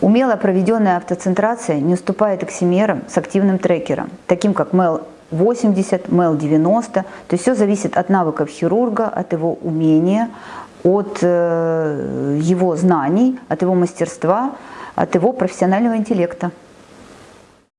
Умело проведенная автоцентрация не уступает оксимерам с активным трекером, таким как MEL 80, MEL 90. То есть все зависит от навыков хирурга, от его умения, от э, его знаний, от его мастерства, от его профессионального интеллекта.